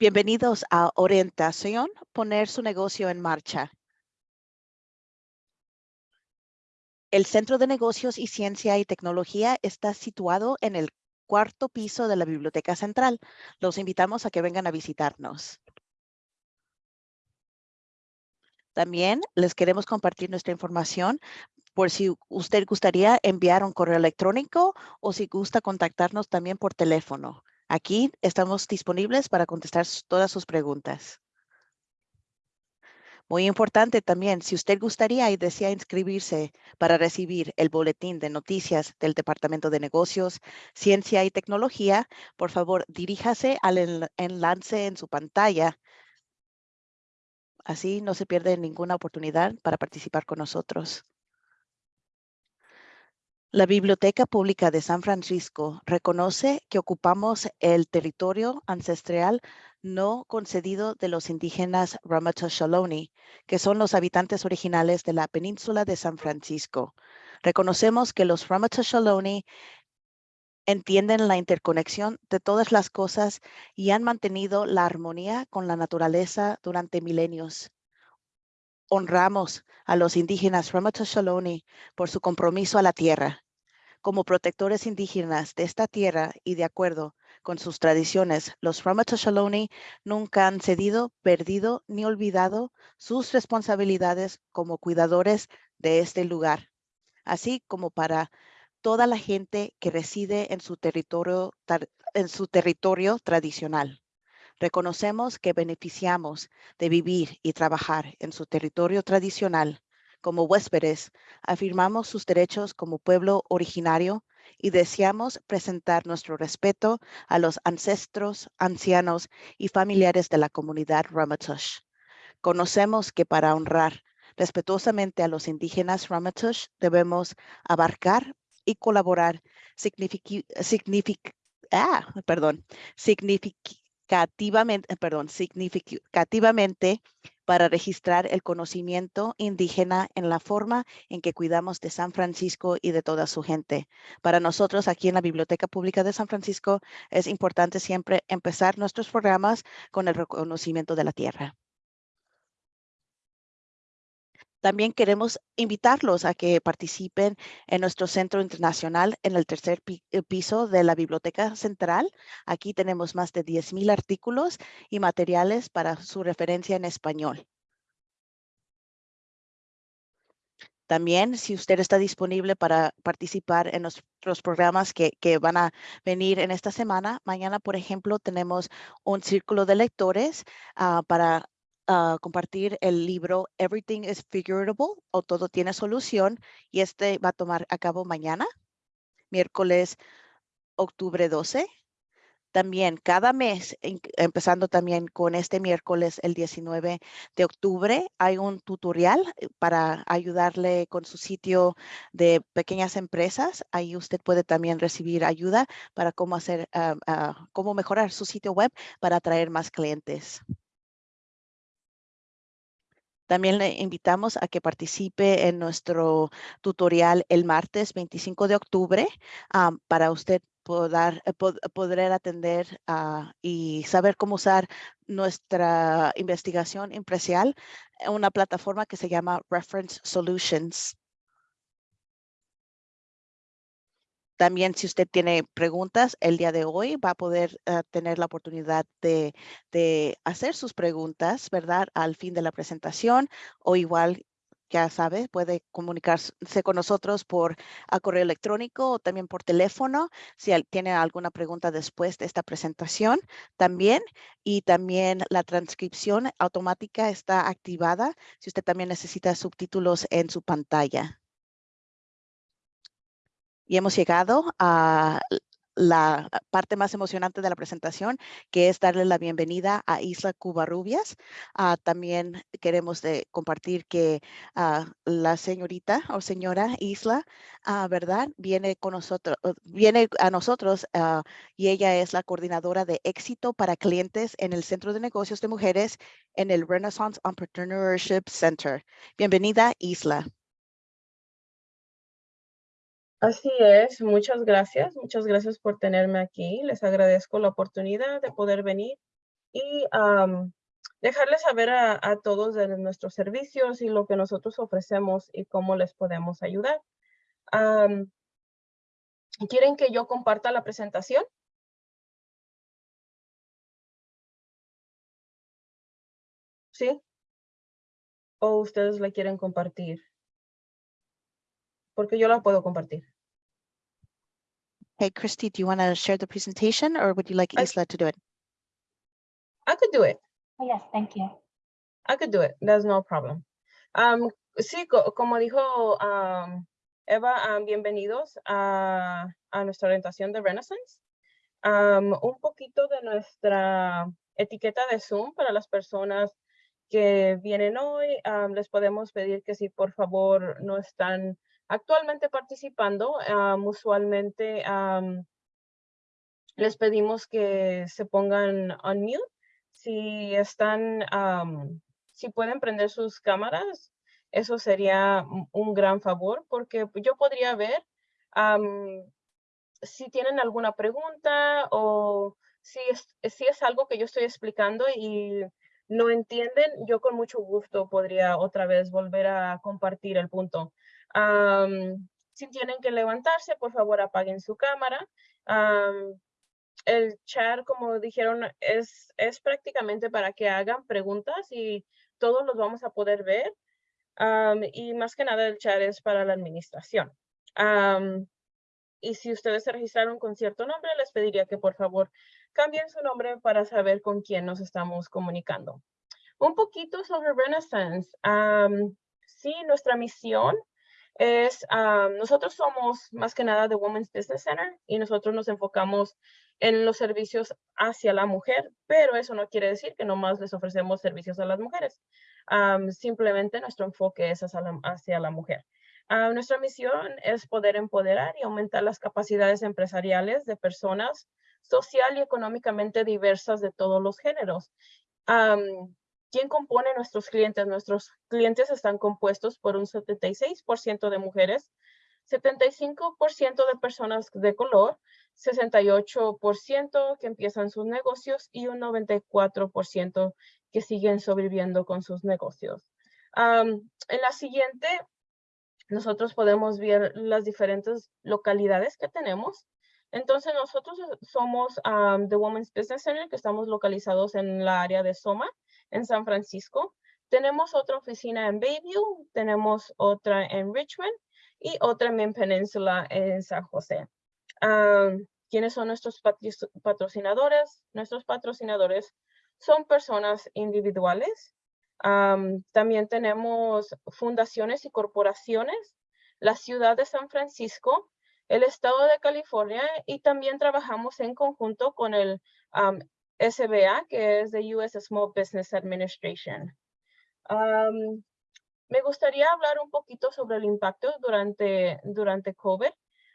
Bienvenidos a Orientación, poner su negocio en marcha. El Centro de Negocios y Ciencia y Tecnología está situado en el cuarto piso de la Biblioteca Central. Los invitamos a que vengan a visitarnos. También les queremos compartir nuestra información por si usted gustaría enviar un correo electrónico o si gusta contactarnos también por teléfono. Aquí estamos disponibles para contestar todas sus preguntas. Muy importante también, si usted gustaría y desea inscribirse para recibir el boletín de noticias del Departamento de Negocios, Ciencia y Tecnología, por favor, diríjase al enlace en su pantalla. Así no se pierde ninguna oportunidad para participar con nosotros. La Biblioteca Pública de San Francisco reconoce que ocupamos el territorio ancestral no concedido de los indígenas Ramaytush Ohlone, que son los habitantes originales de la península de San Francisco. Reconocemos que los Ramaytush Ohlone entienden la interconexión de todas las cosas y han mantenido la armonía con la naturaleza durante milenios. Honramos a los indígenas Ramaytush Ohlone por su compromiso a la tierra. Como protectores indígenas de esta tierra y de acuerdo con sus tradiciones, los Ramaytush Ohlone nunca han cedido, perdido ni olvidado sus responsabilidades como cuidadores de este lugar, así como para toda la gente que reside en su territorio, en su territorio tradicional. Reconocemos que beneficiamos de vivir y trabajar en su territorio tradicional. Como huéspedes, afirmamos sus derechos como pueblo originario y deseamos presentar nuestro respeto a los ancestros, ancianos y familiares de la comunidad Ramaytush. Conocemos que para honrar respetuosamente a los indígenas Ramaytush debemos abarcar y colaborar ah, perdón, significativamente, significativamente para registrar el conocimiento indígena en la forma en que cuidamos de San Francisco y de toda su gente. Para nosotros aquí en la Biblioteca Pública de San Francisco es importante siempre empezar nuestros programas con el reconocimiento de la tierra. También queremos invitarlos a que participen en nuestro centro internacional en el tercer eh, piso de la Biblioteca Central. Aquí tenemos más de 10,000 artículos y materiales para su referencia en español. También, si usted está disponible para participar en nuestros programas que, van a venir en esta semana, mañana, por ejemplo, tenemos un círculo de lectores ah, para compartir el libro Everything is Figurable o Todo tiene solución y este va a tomar a cabo mañana, miércoles, octubre 12. También cada mes, empezando también con este miércoles, el 19 de octubre, hay un tutorial eh, para ayudarle con su sitio de pequeñas empresas. Ahí usted puede también recibir ayuda para cómo hacer, ah, ah, cómo mejorar su sitio web para atraer más clientes. También le invitamos a que participe en nuestro tutorial el martes 25 de octubre para usted poder, eh, poder atender ah, y saber cómo usar nuestra investigación impresial en una plataforma que se llama Reference Solutions. También si usted tiene preguntas el día de hoy, va a poder eh, tener la oportunidad de, hacer sus preguntas, ¿verdad? Al fin de la presentación o igual ya sabe, puede comunicarse con nosotros por a correo electrónico o también por teléfono si tiene alguna pregunta después de esta presentación también. Y también la transcripción automática está activada si usted también necesita subtítulos en su pantalla. Y hemos llegado a la parte más emocionante de la presentación, que es darle la bienvenida a Isla Cubarrubias. Uh, también queremos compartir que ah, la señorita o señora Isla, uh, ¿verdad? Viene con nosotros, viene a nosotros y ella es la coordinadora de éxito para clientes en el Centro de Negocios de Mujeres en el Renaissance Entrepreneurship Center. Bienvenida, Isla. Así es, muchas gracias, muchas gracias por tenerme aquí. Les agradezco la oportunidad de poder venir y dejarles saber a, a todos de nuestros servicios y lo que nosotros ofrecemos y cómo les podemos ayudar. ¿Quieren que yo comparta la presentación? ¿Sí? ¿O ustedes la quieren compartir? Porque yo la puedo compartir. Hey, Christy, do you want to share the presentation or would you like I- Isla to do it? I could do it. Oh, yes, thank you. I could do it. That's no problem. Um, sí, co- como dijo um, Eva, um, bienvenidos a, a nuestra orientación de Renaissance. Um, un poquito de nuestra etiqueta de Zoom para las personas que vienen hoy. um, les podemos pedir que si por favor no están actualmente participando, um, usualmente um, les pedimos que se pongan on mute. Si están, am, si pueden prender sus cámaras, eso sería un- gran favor porque yo podría ver si tienen alguna pregunta o si es, si es algo que yo estoy explicando y no entienden, yo con mucho gusto podría otra vez volver a compartir el punto. Am, si tienen que levantarse, por favor apaguen su cámara. Am, el chat, como dijeron, es, es prácticamente para que hagan preguntas y todos los vamos a poder ver. Am, y más que nada el chat es para la administración. Am, y si ustedes se registraron con cierto nombre, les pediría que por favor cambien su nombre para saber con quién nos estamos comunicando. Un poquito sobre Renaissance. Am, sí, nuestra misión es, am, nosotros somos más que nada de Women's Business Center y nosotros nos enfocamos en los servicios hacia la mujer, pero eso no quiere decir que nomás les ofrecemos servicios a las mujeres. Am, simplemente nuestro enfoque es hacia la, mujer. Ah, nuestra misión es poder empoderar y aumentar las capacidades empresariales de personas social y económicamente diversas de todos los géneros. ¿Quién compone nuestros clientes? Nuestros clientes están compuestos por un 76% de mujeres, 75% de personas de color, 68% que empiezan sus negocios y un 94% que siguen sobreviviendo con sus negocios. Am, en la siguiente, nosotros podemos ver las diferentes localidades que tenemos. Entonces, nosotros somos am, The Women's Business Center, que estamos localizados en la área de Soma, en San Francisco. Tenemos otra oficina en Bayview, tenemos otra en Richmond y otra en Peninsula en San José. Am, ¿Quiénes son nuestros patrocinadores? Nuestros patrocinadores son personas individuales. Am, también tenemos fundaciones y corporaciones, la ciudad de San Francisco, el estado de California y también trabajamos en conjunto con el am, SBA, que es the US Small Business Administration. Am, me gustaría hablar un poquito sobre el impacto durante, durante COVID,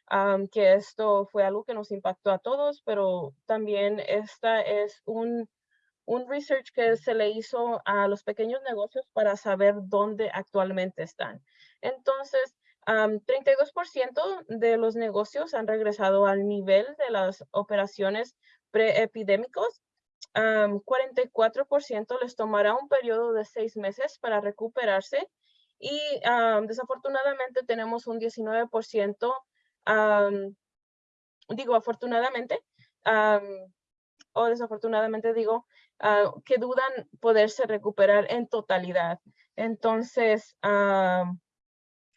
am, que esto fue algo que nos impactó a todos, pero también esta es un, un research que se le hizo a los pequeños negocios para saber dónde actualmente están. Entonces, am, 32% de los negocios han regresado al nivel de las operaciones preepidémicos. Am, 44% les tomará un periodo de seis meses para recuperarse y am, desafortunadamente tenemos un 19%, am, digo afortunadamente, am, o desafortunadamente digo, ah, que dudan poderse recuperar en totalidad. Entonces,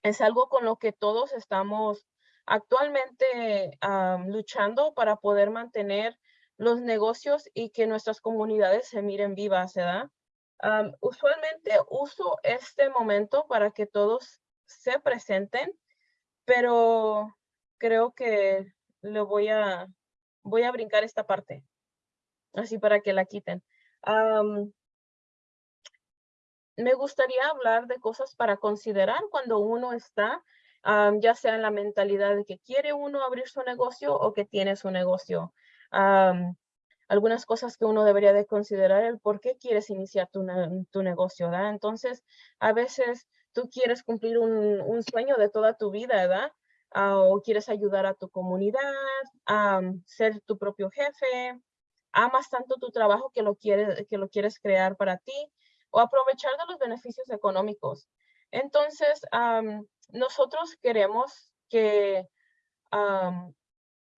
es algo con lo que todos estamos actualmente luchando para poder mantener los negocios y que nuestras comunidades se miren vivas, ¿verdad? Am, usualmente uso este momento para que todos se presenten, pero creo que le voy a, voy a brincar esta parte, así para que la quiten. Me gustaría hablar de cosas para considerar cuando uno está, ya sea en la mentalidad de que quiere uno abrir su negocio o que tiene su negocio. Algunas cosas que uno debería de considerar el por qué quieres iniciar tu, tu negocio, ¿verdad? Entonces, a veces tú quieres cumplir un, un sueño de toda tu vida, ¿verdad? Ah, o quieres ayudar a tu comunidad, am, ser tu propio jefe, amas tanto tu trabajo que lo quieres, que lo quieres crear para ti o aprovechar de los beneficios económicos. Entonces, nosotros queremos que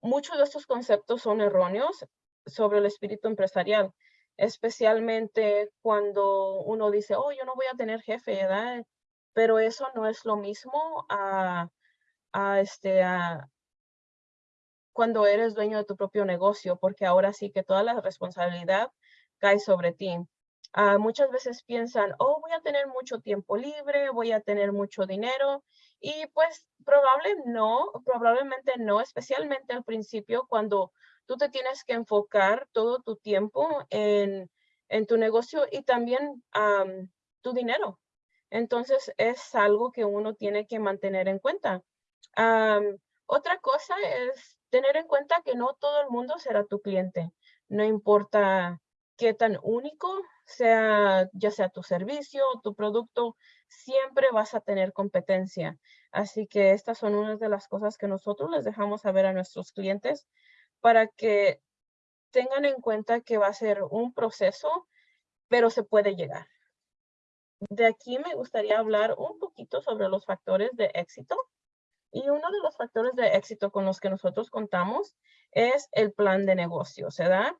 muchos de estos conceptos son erróneos sobre el espíritu empresarial, especialmente cuando uno dice, oh, yo no voy a tener jefe, ¿verdad? Pero eso no es lo mismo a, este, a, cuando eres dueño de tu propio negocio, porque ahora sí que toda la responsabilidad cae sobre ti. Ah, muchas veces piensan, oh, voy a tener mucho tiempo libre, voy a tener mucho dinero. Y pues probable no, probablemente no, especialmente al principio cuando tú te tienes que enfocar todo tu tiempo en, tu negocio y también tu dinero. Entonces es algo que uno tiene que mantener en cuenta. otra cosa es tener en cuenta que no todo el mundo será tu cliente. No importa qué tan único sea, ya sea tu servicio tu producto, siempre vas a tener competencia. Así que estas son unas de las cosas que nosotros les dejamos saber a nuestros clientes para que tengan en cuenta que va a ser un proceso, pero se puede llegar. De aquí me gustaría hablar un poquito sobre los factores de éxito. Y uno de los factores de éxito con los que nosotros contamos es el plan de negocio, ¿verdad?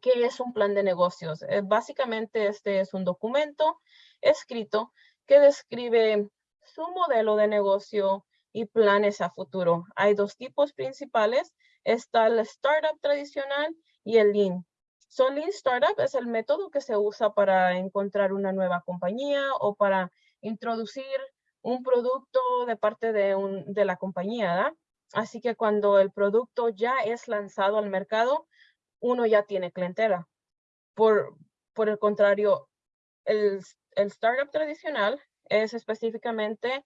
¿Qué es un plan de negocios? Eh, básicamente este es un documento escrito que describe su modelo de negocio y planes a futuro. Hay dos tipos principales. Está el startup tradicional y el lean. So, lean startup es el método que se usa para encontrar una nueva compañía o para introducir un producto de parte de, un, de la compañía. Así que cuando el producto ya es lanzado al mercado, uno ya tiene clientela. Por, por el contrario, el, el startup tradicional es específicamente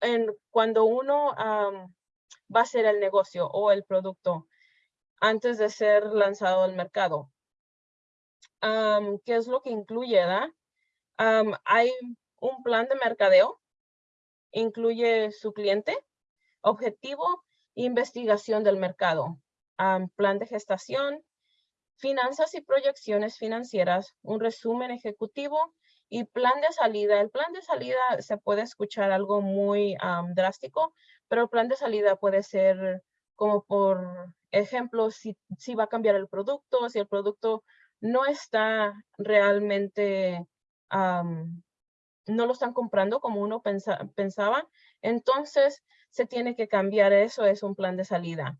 en cuando uno va a hacer el negocio o el producto antes de ser lanzado al mercado. ¿Qué es lo que incluye? hay un plan de mercadeo, incluye su cliente, objetivo, investigación del mercado, plan de gestación, finanzas y proyecciones financieras, un resumen ejecutivo y plan de salida. El plan de salida se puede escuchar algo muy drástico, pero el plan de salida puede ser como por ejemplo, si, si va a cambiar el producto, si el producto no está realmente, no lo están comprando como uno pensaba, entonces se tiene que cambiar eso, es un plan de salida.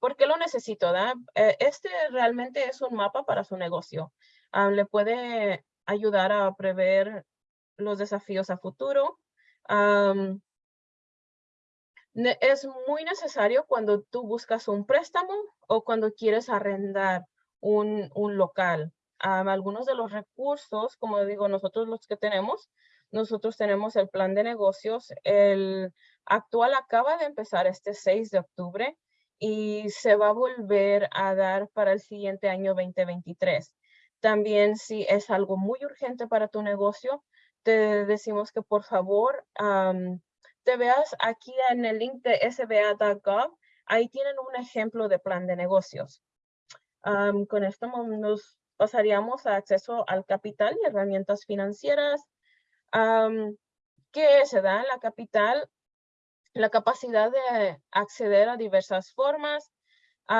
¿Por qué lo necesito? Eh, este realmente es un mapa para su negocio. le puede ayudar a prever los desafíos a futuro. es muy necesario cuando tú buscas un préstamo o cuando quieres arrendar un, un local. algunos de los recursos, como digo, nosotros los que tenemos, nosotros tenemos el plan de negocios. El actual acaba de empezar este 6 de octubre y se va a volver a dar para el siguiente año 2023. También si es algo muy urgente para tu negocio, te decimos que por favor te veas aquí en el link de sba.gov. Ahí tienen un ejemplo de plan de negocios. con esto nos pasaríamos a acceso al capital y herramientas financieras. que se da en la capital la capacidad de acceder a diversas formas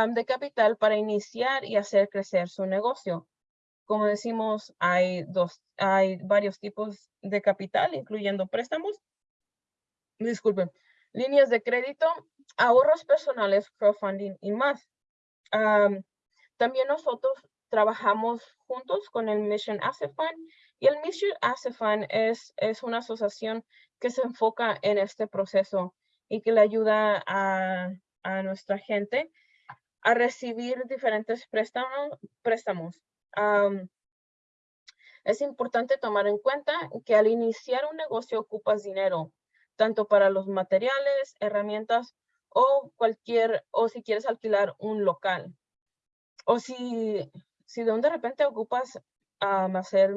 de capital para iniciar y hacer crecer su negocio. Como decimos, hay, dos, hay varios tipos de capital, incluyendo préstamos, disculpen, líneas de crédito, ahorros personales, crowdfunding y más. también nosotros trabajamos juntos con el Mission Asset Fund y el Mission Asset Fund es, es una asociación que se enfoca en este proceso y que le ayuda a, nuestra gente a recibir diferentes préstamos. préstamos. es importante tomar en cuenta que al iniciar un negocio ocupas dinero, tanto para los materiales, herramientas o cualquier, o si quieres alquilar un local. O si, si de repente ocupas hacer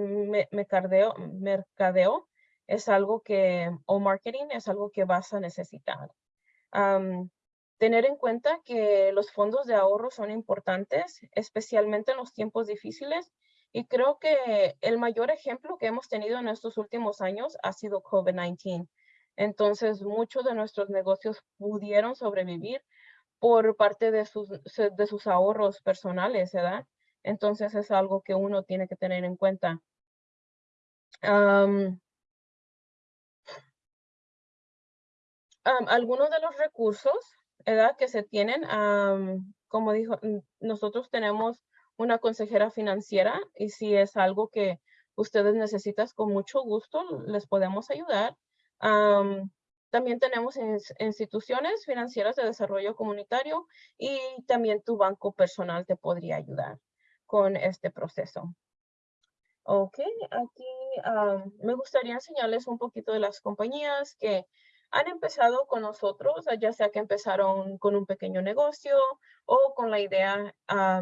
mercadeo, mercadeo, es algo que, o marketing es algo que vas a necesitar. tener en cuenta que los fondos de ahorro son importantes, especialmente en los tiempos difíciles. Y creo que el mayor ejemplo que hemos tenido en estos últimos años ha sido COVID-19. Entonces, muchos de nuestros negocios pudieron sobrevivir por parte de sus, de sus ahorros personales, ¿verdad? Entonces, es algo que uno tiene que tener en cuenta. Algunos de los recursos ¿verdad? que se tienen, como dijo, nosotros tenemos una consejera financiera y si es algo que ustedes necesitan con mucho gusto, les podemos ayudar. también tenemos instituciones financieras de desarrollo comunitario y también tu banco personal te podría ayudar con este proceso. Ok, aquí me gustaría enseñarles un poquito de las compañías que han empezado con nosotros, ya sea que empezaron con un pequeño negocio o con la idea,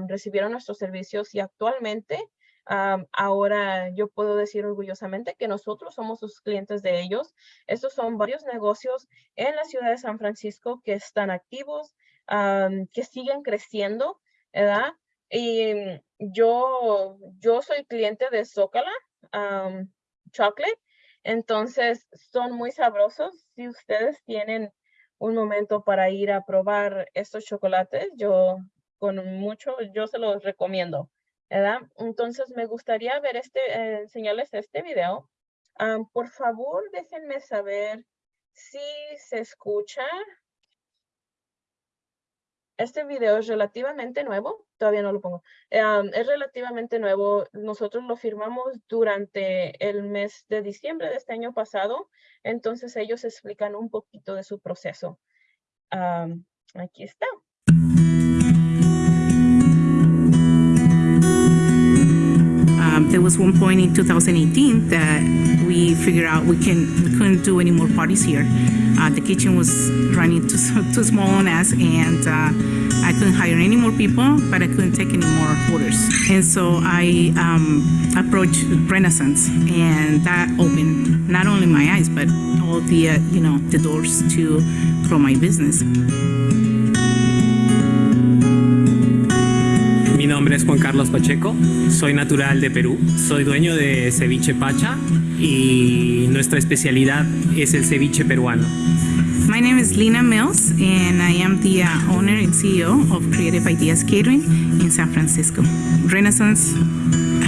recibieron nuestros servicios y actualmente ahora yo puedo decir orgullosamente que nosotros somos sus clientes de ellos. Estos son varios negocios en la ciudad de San Francisco que están activos, que siguen creciendo, ¿verdad? Y yo, yo soy cliente de Zócala Chocolate entonces, son muy sabrosos. Si ustedes tienen un momento para ir a probar estos chocolates, yo con mucho, yo se los recomiendo, ¿verdad? Entonces, me gustaría ver este, eh, enseñarles este video. por favor, déjenme saber si se escucha. Este video es relativamente nuevo, todavía no lo pongo, es relativamente nuevo. Nosotros lo firmamos durante el mes de diciembre de este año pasado, entonces ellos explican un poquito de su proceso. aquí está. There was one point in 2018 that we figured out we can we couldn't do any more parties here. Uh, the kitchen was running too, too small on us, and uh, I couldn't hire any more people, but I couldn't take any more orders. And so I um, approached Renaissance, and that opened not only my eyes, but all the uh, you know the doors to grow my business. Es Juan Carlos Pacheco, soy natural de Perú, soy dueño de Ceviche Pacha y nuestra especialidad es el ceviche peruano. My name is Lina Mills, and I am the uh, owner and CEO of Creative Ideas Catering in San Francisco. Renaissance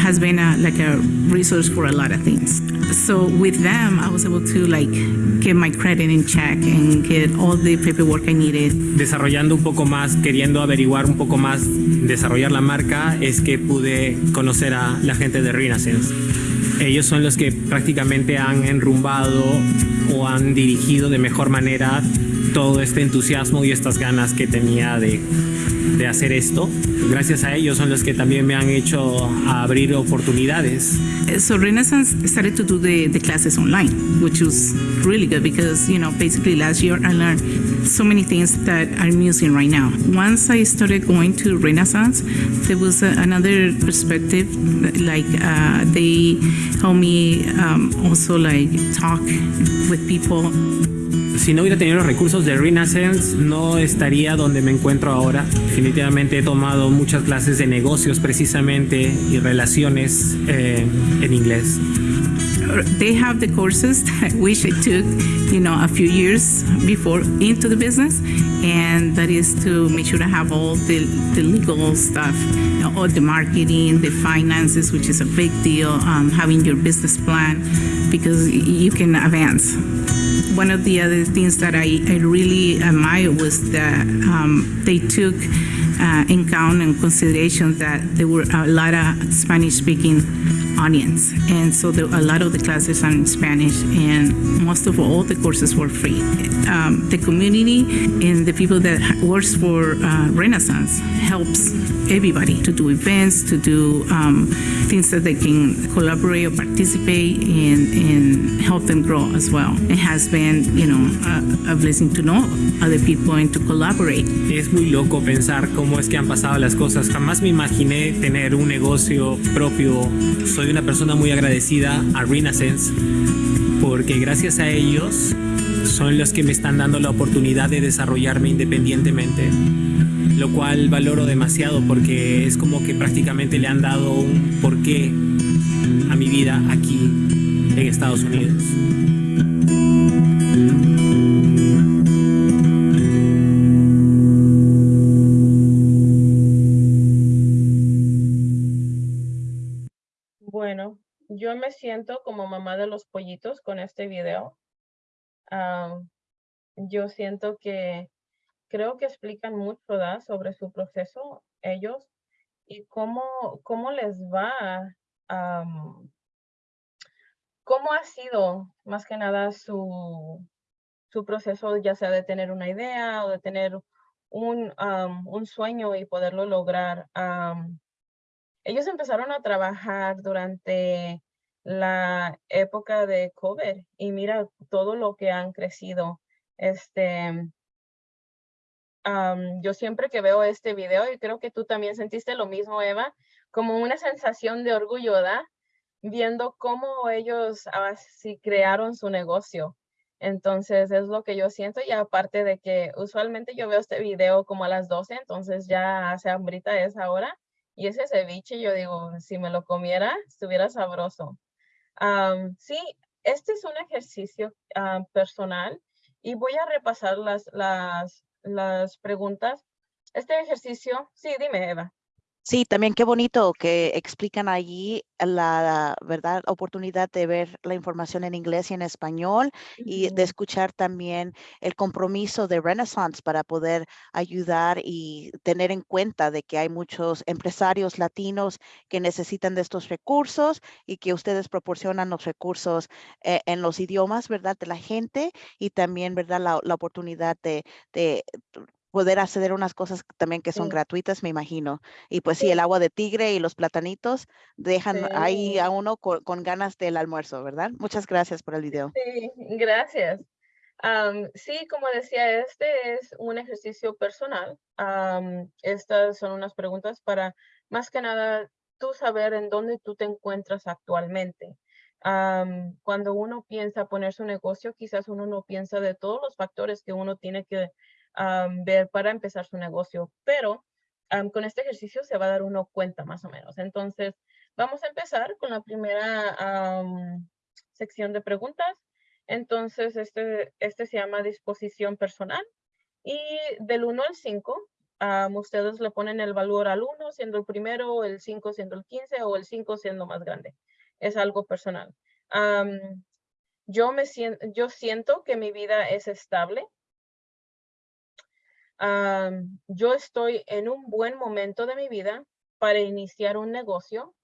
has been a, like a resource for a lot of things. So with them, I was able to like get my credit in check and get all the paperwork I needed. Desarrollando un poco más, queriendo averiguar un poco más, desarrollar la marca, es que pude conocer a la gente de Renaissance. Ellos son los que prácticamente han enrumbado o han dirigido de mejor manera todo este entusiasmo y estas ganas que tenía de, de hacer esto. Gracias a ellos son los que también me han hecho abrir oportunidades. So Renaissance started to do the, the classes online, which was really good because, you know, basically last year I learned so many things that I'm using right now. Once I started going to Renaissance, there was a, another perspective, like uh, they helped me um, also like talk with people. Si no hubiera tenido los recursos de Renaissance, no estaría donde me encuentro ahora. Definitivamente he tomado muchas clases de negocios precisamente y relaciones eh, en inglés. they have the courses that I wish I took, you know, a few years before into the business, and that is to make sure to have all the, the legal stuff, you know, all the marketing, the finances, which is a big deal, um, having your business plan, because you can advance. One of the other things that I, I really admire was that um, they took uh, in count and consideration that there were a lot of Spanish speaking audience. And so the, a lot of the classes are in Spanish, and most of all the courses were free. Um, the community and the people that works for uh, Renaissance helps everybody to do events, to do um, things that they can collaborate or participate in and help them grow as well. It has been, you know, a, a blessing to know other people and to collaborate. Es muy loco pensar cómo es que han pasado las cosas. Jamás me imaginé tener un negocio propio. Soy una persona muy agradecida a Renaissance porque gracias a ellos son los que me están dando la oportunidad de desarrollarme independientemente, lo cual valoro demasiado porque es como que prácticamente le han dado un porqué a mi vida aquí en Estados Unidos. Bueno, yo me siento como mamá de los pollitos con este video. Yo siento que creo que explican mucho ¿verdad? sobre su proceso ellos y cómo, cómo les va, cómo ha sido más que nada su, su proceso, ya sea de tener una idea o de tener un, un sueño y poderlo lograr. Ellos empezaron a trabajar durante la época de COVID y mira todo lo que han crecido. Este, am, yo siempre que veo este video, y creo que tú también sentiste lo mismo, Eva, como una sensación de orgullo, ¿verdad? Viendo cómo ellos así crearon su negocio. Entonces es lo que yo siento y aparte de que usualmente yo veo este video como a las 12, entonces ya hace hambrita esa hora y ese ceviche yo digo, si me lo comiera, estuviera sabroso. Am, sí, este es un ejercicio ah, personal y voy a repasar las, las, las preguntas. Este ejercicio, sí, dime, Eva. Sí, también qué bonito que explican allí la verdad oportunidad de ver la información en inglés y en español y de escuchar también el compromiso de Renaissance para poder ayudar y tener en cuenta de que hay muchos empresarios latinos que necesitan de estos recursos y que ustedes proporcionan los recursos eh, en los idiomas, ¿verdad? De la gente y también, ¿verdad? La, la oportunidad de, de poder acceder a unas cosas también que son Sí, gratuitas, me imagino. Y pues sí, sí, el agua de tigre y los platanitos dejan ahí sí, a uno co- con, ganas del almuerzo, ¿verdad? Muchas gracias por el video. sí, gracias. Am, sí, como decía, este es un ejercicio personal. Am, estas son unas preguntas para, más que nada, tú saber en dónde tú te encuentras actualmente. Am, cuando uno piensa poner su negocio, quizás uno no piensa de todos los factores que uno tiene que am, ver para empezar su negocio, pero am, con este ejercicio se va a dar uno cuenta más o menos. Entonces, vamos a empezar con la primera sección de preguntas. Entonces, este, este se llama disposición personal. Y del 1 al 5, am, ustedes le ponen el valor al 1 siendo el primero, el 5 siendo el 15 o el 5 siendo más grande. Es algo personal. Am, yo, me siento, yo siento que mi vida es estable. Yo estoy en un buen momento de mi vida para iniciar un negocio.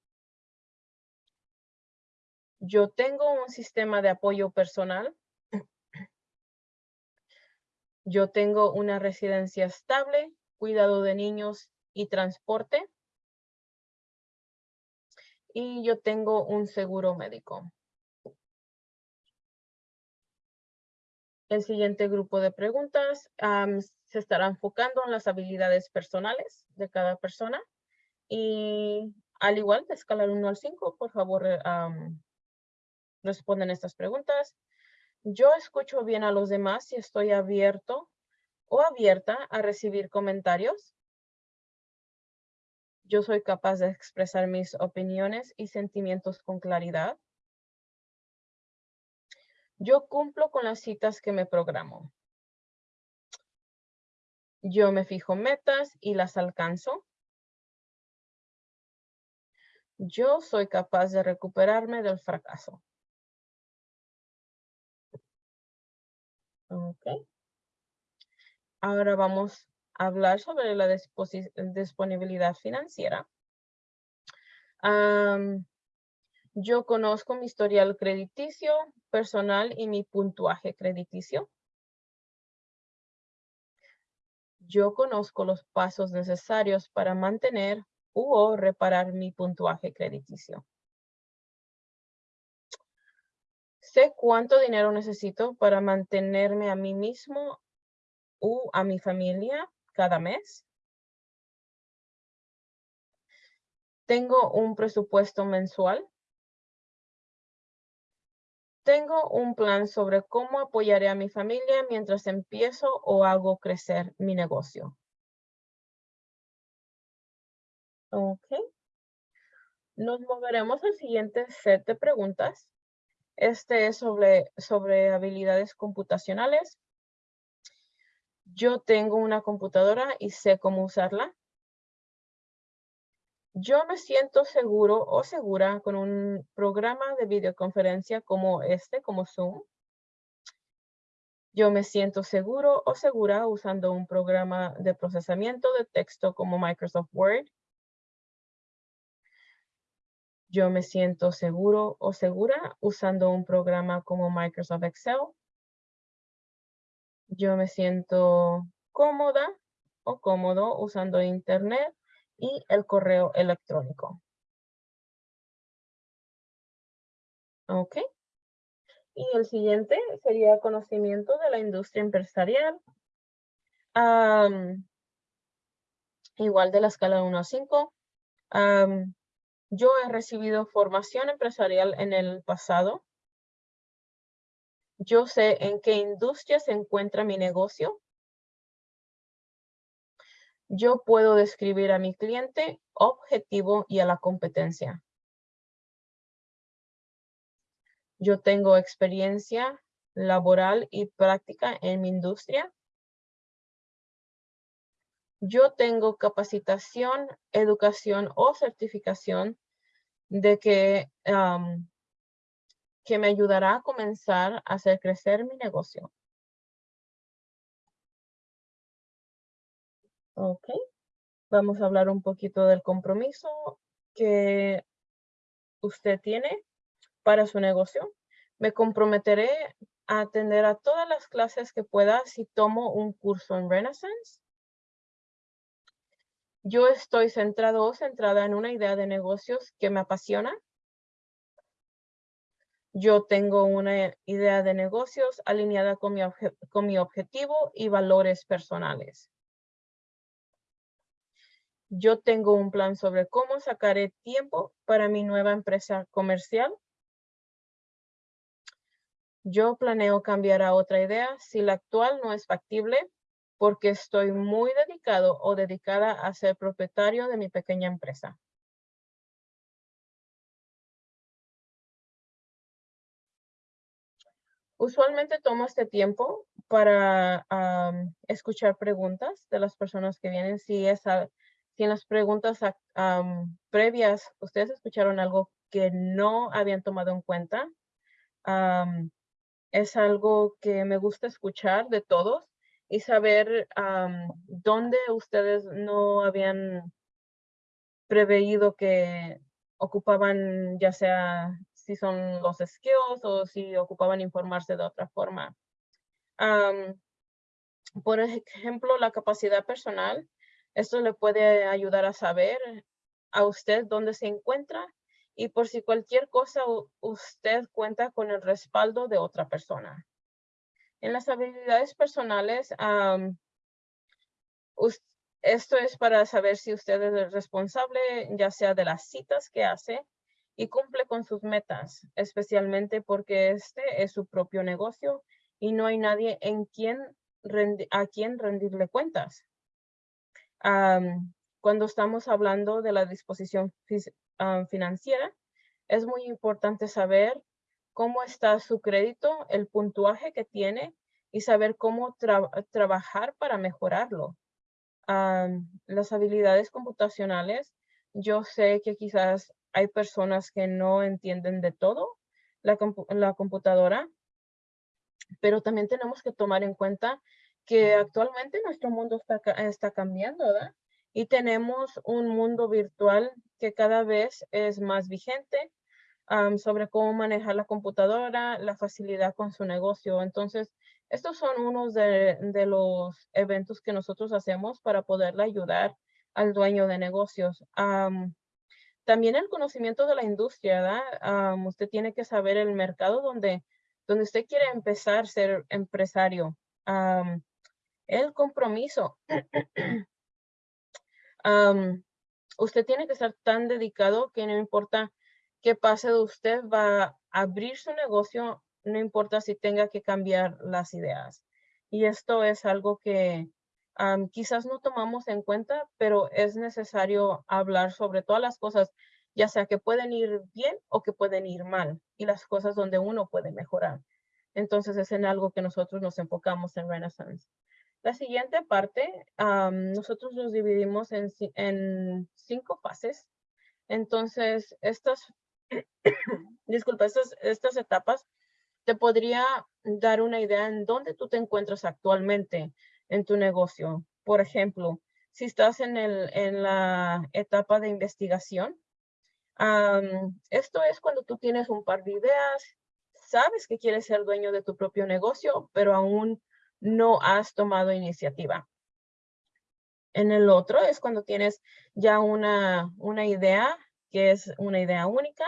Yo tengo un sistema de apoyo personal. Yo tengo una residencia estable, cuidado de niños y transporte. Y yo tengo un seguro médico. El siguiente grupo de preguntas se estará enfocando en las habilidades personales de cada persona. Y al igual de escalar 1 al 5, por favor, eh, am, responden estas preguntas. Yo escucho bien a los demás y estoy abierto o abierta a recibir comentarios. Yo soy capaz de expresar mis opiniones y sentimientos con claridad. Yo cumplo con las citas que me programo. Yo me fijo metas y las alcanzo. Yo soy capaz de recuperarme del fracaso. Ok. Ahora vamos a hablar sobre la disponibilidad financiera. Yo conozco mi historial crediticio personal y mi puntuaje crediticio. Yo conozco los pasos necesarios para mantener u o reparar mi puntuaje crediticio. Sé cuánto dinero necesito para mantenerme a mí mismo u a mi familia cada mes. Tengo un presupuesto mensual. Tengo un plan sobre cómo apoyaré a mi familia mientras empiezo o hago crecer mi negocio. Ok. Nos moveremos al siguiente set de preguntas. Este es sobre, sobre habilidades computacionales. Yo tengo una computadora y sé cómo usarla. Yo me siento seguro o segura con un programa de videoconferencia como este, como Zoom. Yo me siento seguro o segura usando un programa de procesamiento de texto como Microsoft Word. Yo me siento seguro o segura usando un programa como Microsoft Excel. Yo me siento cómoda o cómodo usando Internet y el correo electrónico. Ok. Y el siguiente sería conocimiento de la industria empresarial. igual de la escala 1 a 5. yo he recibido formación empresarial en el pasado. Yo sé en qué industria se encuentra mi negocio yo puedo describir a mi cliente, objetivo y a la competencia. Yo tengo experiencia laboral y práctica en mi industria. Yo tengo capacitación, educación o certificación de que, que me ayudará a comenzar a hacer crecer mi negocio. Ok. Vamos a hablar un poquito del compromiso que usted tiene para su negocio. Me comprometeré a atender a todas las clases que pueda si tomo un curso en Renaissance. Yo estoy centrado o centrada en una idea de negocios que me apasiona. Yo tengo una idea de negocios alineada con mi, con mi objetivo y valores personales. Yo tengo un plan sobre cómo sacaré tiempo para mi nueva empresa comercial. Yo planeo cambiar a otra idea si la actual no es factible porque estoy muy dedicado o dedicada a ser propietario de mi pequeña empresa. Usualmente tomo este tiempo para escuchar preguntas de las personas que vienen. Si es, si en las preguntas previas ustedes escucharon algo que no habían tomado en cuenta, es algo que me gusta escuchar de todos y saber dónde ustedes no habían preveído que ocupaban, ya sea si son los skills o si ocupaban informarse de otra forma. por ejemplo, la capacidad personal esto le puede ayudar a saber a usted dónde se encuentra y por si cualquier cosa usted cuenta con el respaldo de otra persona. En las habilidades personales, esto es para saber si usted es responsable ya sea de las citas que hace y cumple con sus metas, especialmente porque este es su propio negocio y no hay nadie en quien a quien rendirle cuentas cuando estamos hablando de la disposición financiera, es muy importante saber cómo está su crédito, el puntuaje que tiene y saber cómo trabajar para mejorarlo. las habilidades computacionales, yo sé que quizás hay personas que no entienden de todo la, la computadora, pero también tenemos que tomar en cuenta que actualmente nuestro mundo está, está cambiando, ¿verdad? Y tenemos un mundo virtual que cada vez es más vigente sobre cómo manejar la computadora, la facilidad con su negocio. Entonces, estos son unos de, los eventos que nosotros hacemos para poderle ayudar al dueño de negocios. también el conocimiento de la industria, ¿verdad? usted tiene que saber el mercado donde, donde usted quiere empezar a ser empresario el compromiso. usted tiene que estar tan dedicado que no importa qué pase de usted, va a abrir su negocio no importa si tenga que cambiar las ideas. Y esto es algo que quizás no tomamos en cuenta, pero es necesario hablar sobre todas las cosas, ya sea que pueden ir bien o que pueden ir mal, y las cosas donde uno puede mejorar. Entonces es en algo que nosotros nos enfocamos en Renaissance. La siguiente parte, nosotros los dividimos en, en cinco fases. Entonces, estas, disculpa, estas, estas etapas te podría dar una idea en dónde tú te encuentras actualmente en tu negocio. Por ejemplo, si estás en, el, en la etapa de investigación, esto es cuando tú tienes un par de ideas, sabes que quieres ser dueño de tu propio negocio, pero aún no has tomado iniciativa. En el otro es cuando tienes ya una, una idea que es una idea única,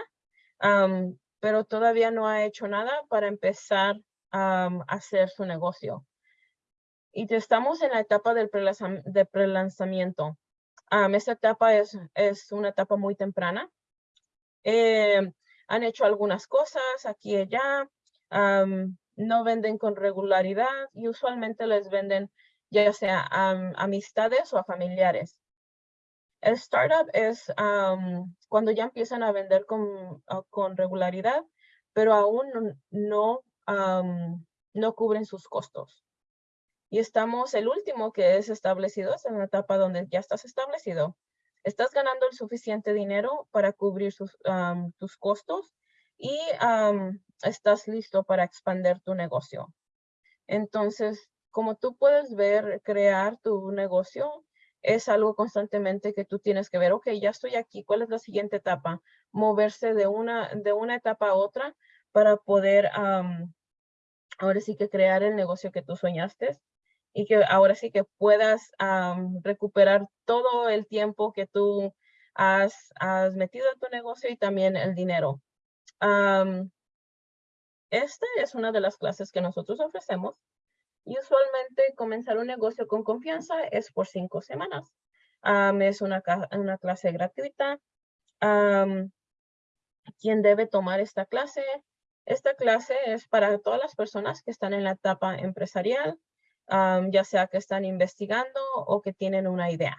pero todavía no ha hecho nada para empezar a hacer su negocio. Y estamos en la etapa del de prelanzamiento. esta etapa es, es una etapa muy temprana. Eh, han hecho algunas cosas aquí y allá, no venden con regularidad y usualmente les venden ya sea a amistades o a familiares. El startup es cuando ya empiezan a vender con, con regularidad, pero aún no, no cubren sus costos. Y estamos, el último que es establecido, es en una etapa donde ya estás establecido. Estás ganando el suficiente dinero para cubrir tus costos y estás listo para expandir tu negocio. Entonces, como tú puedes ver, crear tu negocio es algo constantemente que tú tienes que ver, ok, ya estoy aquí, ¿cuál es la siguiente etapa? Moverse de una, de una etapa a otra para poder ahora sí que crear el negocio que tú soñaste y que ahora sí que puedas recuperar todo el tiempo que tú has, has, metido en tu negocio y también el dinero. Esta es una de las clases que nosotros ofrecemos y usualmente comenzar un negocio con confianza es por cinco semanas. es una, una, clase gratuita. ¿Quién debe tomar esta clase? Esta clase es para todas las personas que están en la etapa empresarial, ya sea que están investigando o que tienen una idea.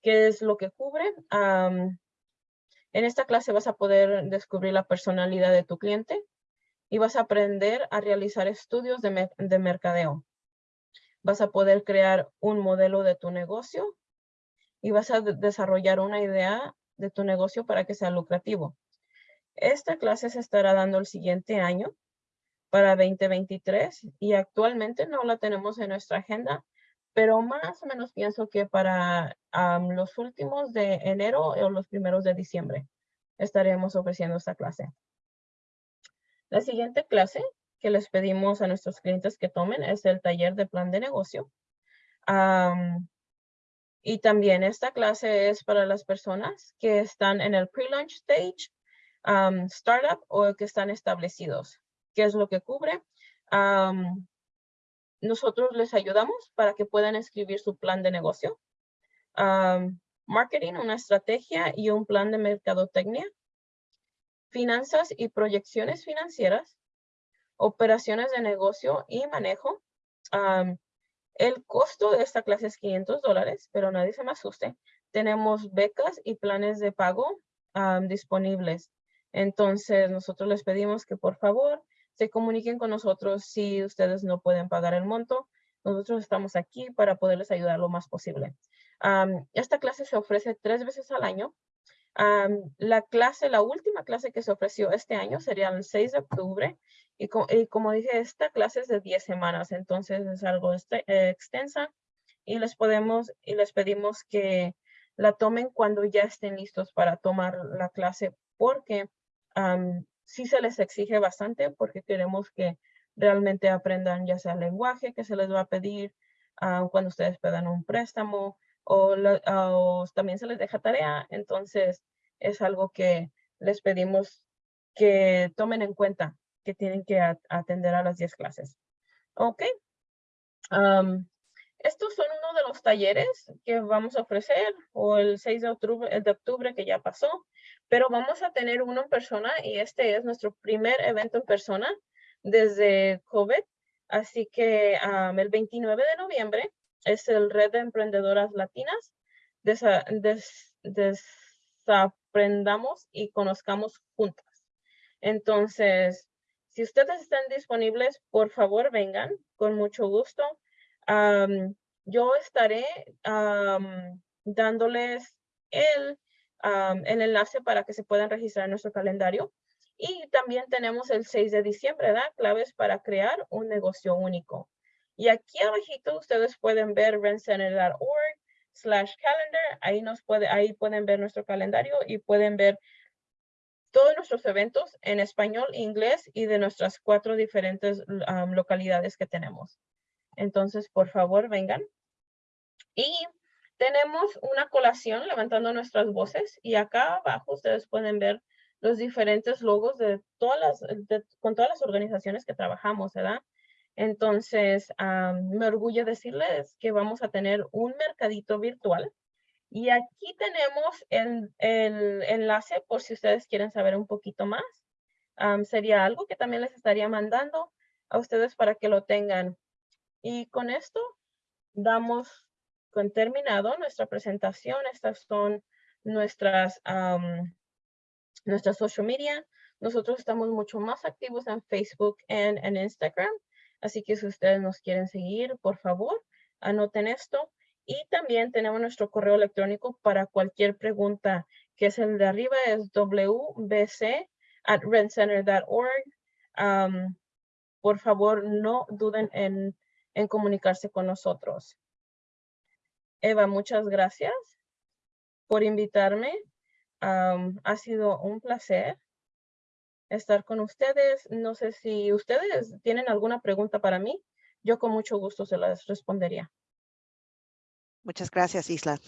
¿Qué es lo que cubre? En esta clase vas a poder descubrir la personalidad de tu cliente, y vas a aprender a realizar estudios de, de mercadeo. Vas a poder crear un modelo de tu negocio y vas a desarrollar una idea de tu negocio para que sea lucrativo. Esta clase se estará dando el siguiente año para 2023 y actualmente no la tenemos en nuestra agenda, pero más o menos pienso que para los últimos de enero o los primeros de diciembre estaremos ofreciendo esta clase. La siguiente clase que les pedimos a nuestros clientes que tomen es el taller de plan de negocio. y también esta clase es para las personas que están en el pre-launch stage, startup o que están establecidos. ¿Qué es lo que cubre? Nosotros les ayudamos para que puedan escribir su plan de negocio. marketing, una estrategia y un plan de mercadotecnia finanzas y proyecciones financieras, operaciones de negocio y manejo. el costo de esta clase es 500 dólares, pero nadie se me asuste. Tenemos becas y planes de pago disponibles. Entonces, nosotros les pedimos que por favor se comuniquen con nosotros si ustedes no pueden pagar el monto. Nosotros estamos aquí para poderles ayudar lo más posible. esta clase se ofrece tres veces al año la clase, la última clase que se ofreció este año sería el 6 de octubre y, como dije, esta clase es de 10 semanas, entonces es algo este, eh, extensa y les podemos y les pedimos que la tomen cuando ya estén listos para tomar la clase porque sí se les exige bastante porque queremos que realmente aprendan ya sea el lenguaje que se les va a pedir ah, cuando ustedes pedan un préstamo, o, también se les deja tarea. Entonces, es algo que les pedimos que tomen en cuenta, que tienen que atender a las 10 clases. Ok. Estos son uno de los talleres que vamos a ofrecer, o el 6 de octubre, el de octubre que ya pasó, pero vamos a tener uno en persona y este es nuestro primer evento en persona desde COVID. Así que el 29 de noviembre es el Red de Emprendedoras Latinas. Des- desaprendamos y conozcamos juntas. Entonces, si ustedes están disponibles, por favor vengan con mucho gusto. Am, yo estaré am, dándoles el, am, el enlace para que se puedan registrar en nuestro calendario. Y también tenemos el 6 de diciembre, ¿verdad? Claves para crear un negocio único. Y aquí abajito ustedes pueden ver rentcenter.org slash calendar. Ahí, nos puede, ahí pueden ver nuestro calendario y pueden ver todos nuestros eventos en español, inglés y de nuestras cuatro diferentes am, localidades que tenemos. Entonces, por favor, vengan. Y tenemos una colación levantando nuestras voces y acá abajo ustedes pueden ver los diferentes logos de todas las, con todas las organizaciones que trabajamos, ¿verdad? Entonces, me orgullo decirles que vamos a tener un mercadito virtual y aquí tenemos el, enlace por si ustedes quieren saber un poquito más. Sería algo que también les estaría mandando a ustedes para que lo tengan. Y con esto damos con terminado nuestra presentación. Estas son nuestras, am, nuestras social media. Nosotros estamos mucho más activos en Facebook y en Instagram. Así que si ustedes nos quieren seguir, por favor, anoten esto. Y también tenemos nuestro correo electrónico para cualquier pregunta, que es el de arriba, es wbc at redcenter.org. Am, por favor, no duden en, en comunicarse con nosotros. Eva, muchas gracias por invitarme. Ha sido un placer estar con ustedes. No sé si ustedes tienen alguna pregunta para mí. Yo con mucho gusto se las respondería. Muchas gracias, Isla.